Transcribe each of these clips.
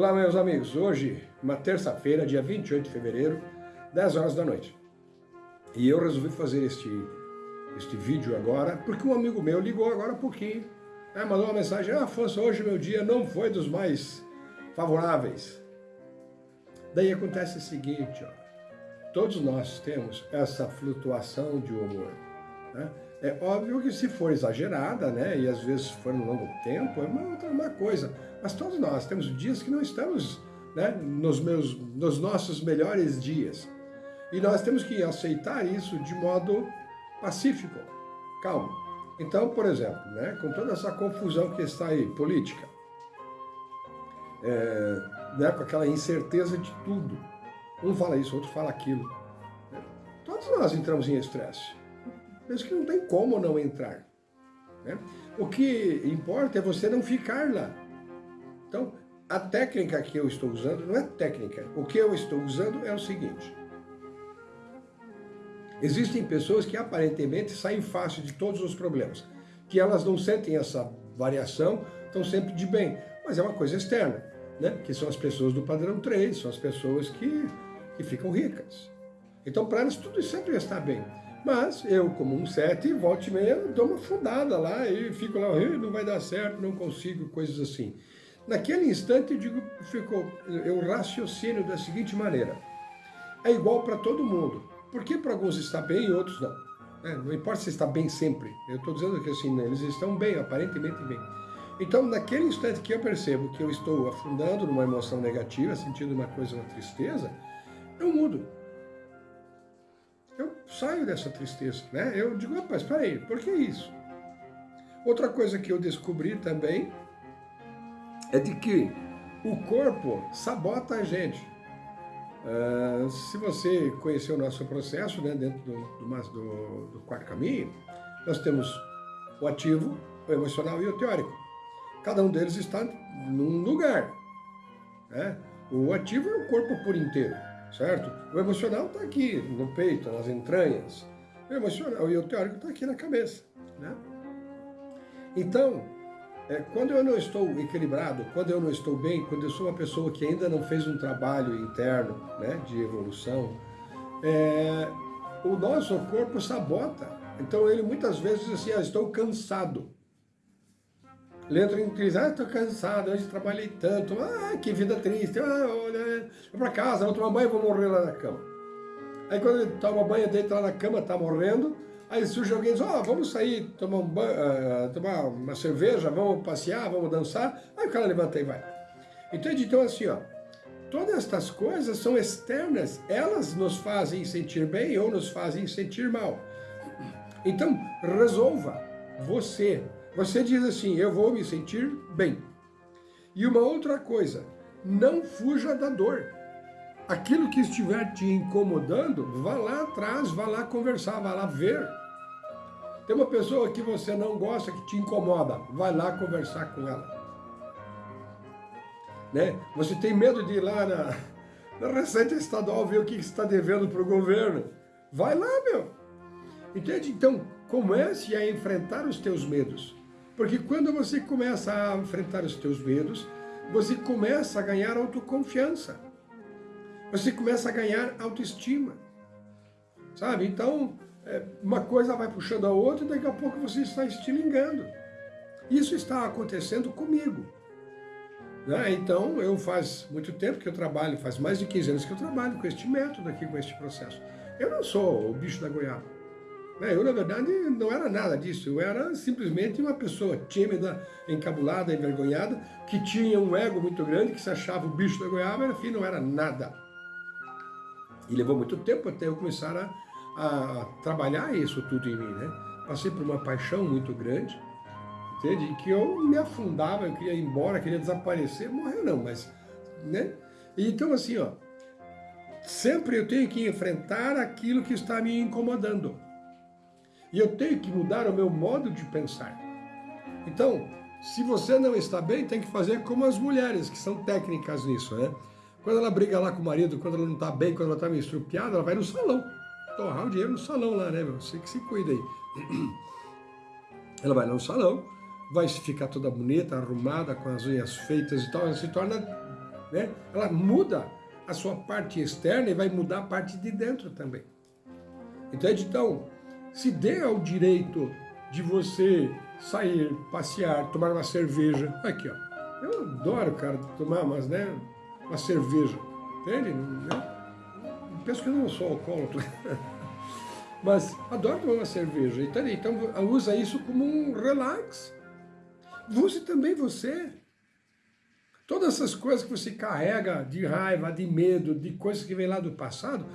Olá, meus amigos. Hoje, uma terça-feira, dia 28 de fevereiro, 10 horas da noite. E eu resolvi fazer este, este vídeo agora, porque um amigo meu ligou agora há pouquinho, né, mandou uma mensagem, ah, Afonso, hoje meu dia não foi dos mais favoráveis. Daí acontece o seguinte, ó, todos nós temos essa flutuação de humor. Né? É óbvio que se for exagerada, né, e às vezes for no longo tempo, é uma, uma coisa. Mas todos nós temos dias que não estamos né, nos, meus, nos nossos melhores dias. E nós temos que aceitar isso de modo pacífico, calmo. Então, por exemplo, né, com toda essa confusão que está aí, política, é, né, com aquela incerteza de tudo, um fala isso, outro fala aquilo. Todos nós entramos em estresse. Penso que não tem como não entrar. Né? O que importa é você não ficar lá. Então, a técnica que eu estou usando não é técnica. O que eu estou usando é o seguinte. Existem pessoas que aparentemente saem fácil de todos os problemas, que elas não sentem essa variação, estão sempre de bem, mas é uma coisa externa, né? que são as pessoas do padrão 3, são as pessoas que, que ficam ricas. Então, para elas, tudo sempre está bem. Mas eu, como um sete, volte e meia, dou uma fundada lá e fico lá, não vai dar certo, não consigo, coisas assim. Naquele instante, eu digo, ficou, eu raciocínio da seguinte maneira. É igual para todo mundo. Por que para alguns está bem e outros não? É, não importa se está bem sempre. Eu estou dizendo que assim, eles estão bem, aparentemente bem. Então, naquele instante que eu percebo que eu estou afundando numa emoção negativa, sentindo uma coisa, uma tristeza, eu mudo saio dessa tristeza, né? Eu digo, rapaz, espera aí, por que isso? Outra coisa que eu descobri também é de que o corpo sabota a gente. Uh, se você conhecer o nosso processo, né, dentro do, do, do, do quarto caminho, nós temos o ativo, o emocional e o teórico. Cada um deles está num lugar. Né? O ativo é o corpo por inteiro certo? O emocional está aqui, no peito, nas entranhas. O emocional e o teórico está aqui na cabeça, né? Então, é, quando eu não estou equilibrado, quando eu não estou bem, quando eu sou uma pessoa que ainda não fez um trabalho interno né, de evolução, é, o nosso corpo sabota. Então ele muitas vezes diz assim, ah, estou cansado. Ele entra em crise, ah, estou cansado, hoje trabalhei tanto, ah, que vida triste, ah, olha, vou para casa, vou tomar banho, vou morrer lá na cama. Aí quando ele toma banho, deita lá na cama, está morrendo, aí surge alguém e diz, ó, oh, vamos sair, tomar, um banho, uh, tomar uma cerveja, vamos passear, vamos dançar, aí o cara levanta e vai. Entende? Então assim, ó, todas estas coisas são externas, elas nos fazem sentir bem ou nos fazem sentir mal. Então, resolva você você diz assim, eu vou me sentir bem. E uma outra coisa, não fuja da dor. Aquilo que estiver te incomodando, vá lá atrás, vá lá conversar, vá lá ver. Tem uma pessoa que você não gosta, que te incomoda, vai lá conversar com ela. Né? Você tem medo de ir lá na, na Receita Estadual ver o que está devendo para o governo. Vai lá, meu. Entende? Então, comece a enfrentar os teus medos. Porque quando você começa a enfrentar os teus medos, você começa a ganhar autoconfiança. Você começa a ganhar autoestima. Sabe? Então, é, uma coisa vai puxando a outra e daqui a pouco você está estilingando. Isso está acontecendo comigo. Né? Então, eu faz muito tempo que eu trabalho, faz mais de 15 anos que eu trabalho com este método aqui, com este processo. Eu não sou o bicho da goiaba. Né, eu, na verdade, não era nada disso. Eu era simplesmente uma pessoa tímida, encabulada, envergonhada, que tinha um ego muito grande, que se achava o bicho da goiaba, enfim, não era nada. E levou muito tempo até eu começar a, a trabalhar isso tudo em mim, né? Passei por uma paixão muito grande, entende? Que eu me afundava, eu queria ir embora, queria desaparecer, morrer não, mas, né? Então assim, ó, sempre eu tenho que enfrentar aquilo que está me incomodando. E eu tenho que mudar o meu modo de pensar. Então, se você não está bem, tem que fazer como as mulheres, que são técnicas nisso, né? Quando ela briga lá com o marido, quando ela não está bem, quando ela está meio estrupiada, ela vai no salão. Torrar o dinheiro no salão lá, né, meu? Você que se cuida aí. Ela vai no salão, vai ficar toda bonita, arrumada, com as unhas feitas e tal, ela se torna né? ela muda a sua parte externa e vai mudar a parte de dentro também. Entende? Então, se dê ao direito de você sair, passear, tomar uma cerveja. Aqui, ó. Eu adoro, cara, tomar umas, né, uma cerveja. Entende? Eu penso que eu não sou alcoólatra. Mas adoro tomar uma cerveja. Entende? Então, usa isso como um relax. Use também você. Todas essas coisas que você carrega de raiva, de medo, de coisas que vem lá do passado,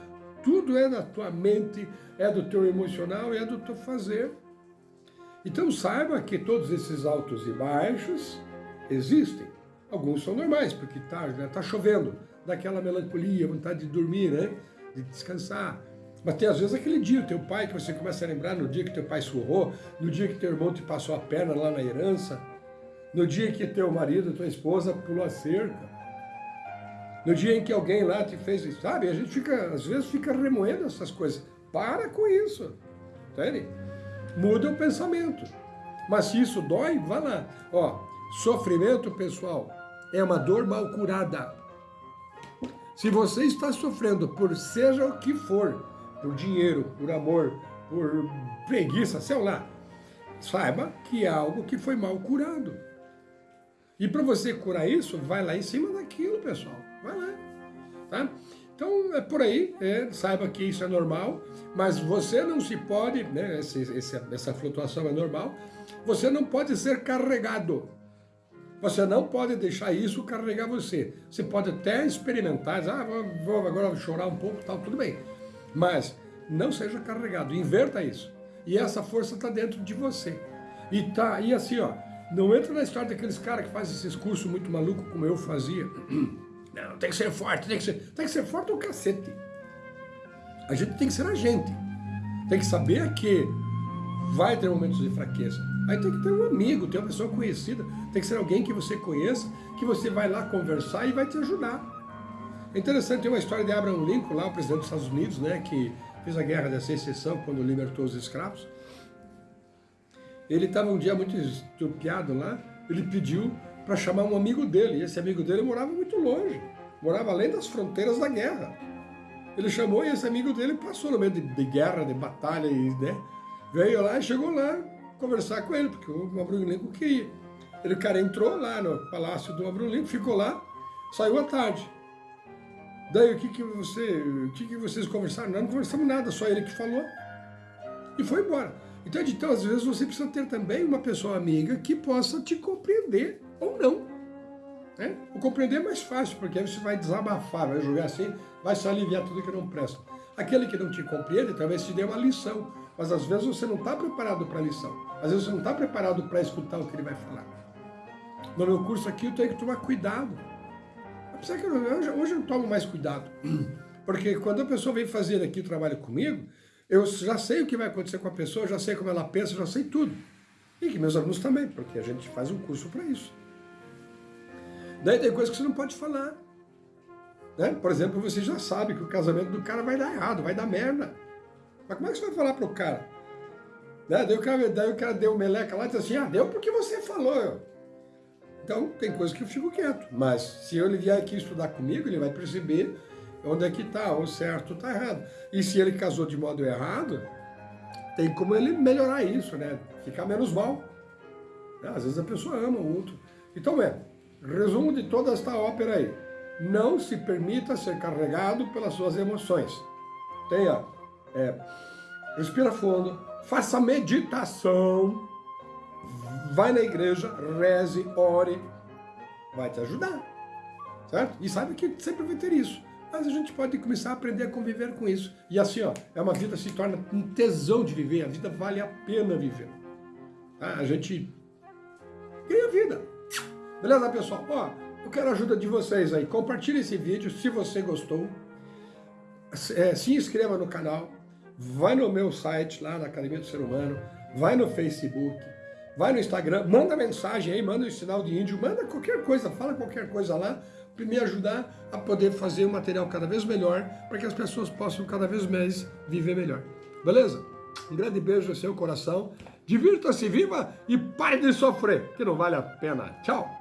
tudo é da tua mente, é do teu emocional, é do teu fazer. Então saiba que todos esses altos e baixos existem. Alguns são normais, porque está né, tá chovendo, daquela melancolia, vontade de dormir, né? de descansar. Mas tem às vezes aquele dia, o teu pai, que você começa a lembrar no dia que teu pai surrou, no dia que teu irmão te passou a perna lá na herança, no dia que teu marido, tua esposa pulou a cerca, no dia em que alguém lá te fez, isso, sabe? A gente fica, às vezes fica remoendo essas coisas. Para com isso, entende? muda o pensamento. Mas se isso dói, vá lá. Ó, sofrimento, pessoal, é uma dor mal curada. Se você está sofrendo por seja o que for, por dinheiro, por amor, por preguiça, sei lá, saiba que é algo que foi mal curado. E para você curar isso, vai lá em cima daquilo, pessoal. Vai lá. Tá? Então, é por aí, é, saiba que isso é normal, mas você não se pode, né, esse, esse, essa flutuação é normal, você não pode ser carregado. Você não pode deixar isso carregar você. Você pode até experimentar, dizer, ah, vou agora chorar um pouco, tal, tudo bem. Mas não seja carregado, inverta isso. E essa força está dentro de você. E tá, e assim, ó, não entra na história daqueles caras que fazem esses cursos muito malucos como eu fazia. Não, tem que ser forte, tem que ser, tem que ser forte o cacete. A gente tem que ser a gente. Tem que saber que vai ter momentos de fraqueza. Aí tem que ter um amigo, ter uma pessoa conhecida, tem que ser alguém que você conheça, que você vai lá conversar e vai te ajudar. É interessante, tem uma história de Abraham Lincoln, lá, o presidente dos Estados Unidos, né, que fez a guerra da secessão quando libertou os escravos. Ele estava um dia muito estupiado lá, ele pediu para chamar um amigo dele. E esse amigo dele morava muito longe, morava além das fronteiras da guerra. Ele chamou e esse amigo dele passou no meio de, de guerra, de batalha, e, né? Veio lá e chegou lá conversar com ele, porque o Abraham Lincoln queria. Ele, o cara entrou lá no palácio do Abraham Lincoln, ficou lá, saiu à tarde. Daí o que que você, o que que vocês conversaram? Não, não conversamos nada, só ele que falou. E foi embora. Então, então, às vezes você precisa ter também uma pessoa amiga que possa te compreender ou não. Né? O compreender é mais fácil, porque aí você vai desabafar, vai jogar assim, vai se aliviar tudo que não presta. Aquele que não te compreende talvez te dê uma lição, mas às vezes você não está preparado para a lição. Às vezes você não está preparado para escutar o que ele vai falar. No meu curso aqui eu tenho que tomar cuidado. Apesar que eu, hoje, hoje eu tomo mais cuidado. Porque quando a pessoa vem fazer aqui o trabalho comigo, eu já sei o que vai acontecer com a pessoa, já sei como ela pensa, já sei tudo. E que meus alunos também, porque a gente faz um curso para isso. Daí tem coisas que você não pode falar. Né? Por exemplo, você já sabe que o casamento do cara vai dar errado, vai dar merda. Mas como é que você vai falar pro cara? Né? Daí, o cara daí o cara deu meleca lá e disse assim, ah, deu porque você falou. Então, tem coisas que eu fico quieto. Mas se ele vier aqui estudar comigo, ele vai perceber onde é que está, o certo está errado. E se ele casou de modo errado, tem como ele melhorar isso, né? Ficar menos mal. Às vezes a pessoa ama o outro. Então é, Resumo de toda esta ópera aí. Não se permita ser carregado pelas suas emoções. Tenha, é, respira fundo, faça meditação, vai na igreja, reze, ore, vai te ajudar, certo? E sabe que sempre vai ter isso. Mas a gente pode começar a aprender a conviver com isso. E assim, ó, é uma vida se torna um tesão de viver, a vida vale a pena viver. Tá? A gente ganha vida. Beleza, pessoal? Ó, eu quero a ajuda de vocês aí. Compartilhe esse vídeo se você gostou. É, se inscreva no canal. Vai no meu site lá na Academia do Ser Humano. Vai no Facebook. Vai no Instagram. Manda mensagem aí, manda o um sinal de índio. Manda qualquer coisa, fala qualquer coisa lá para me ajudar a poder fazer um material cada vez melhor para que as pessoas possam cada vez mais viver melhor. Beleza? Um grande beijo no seu coração. Divirta-se, viva e pare de sofrer, que não vale a pena. Tchau!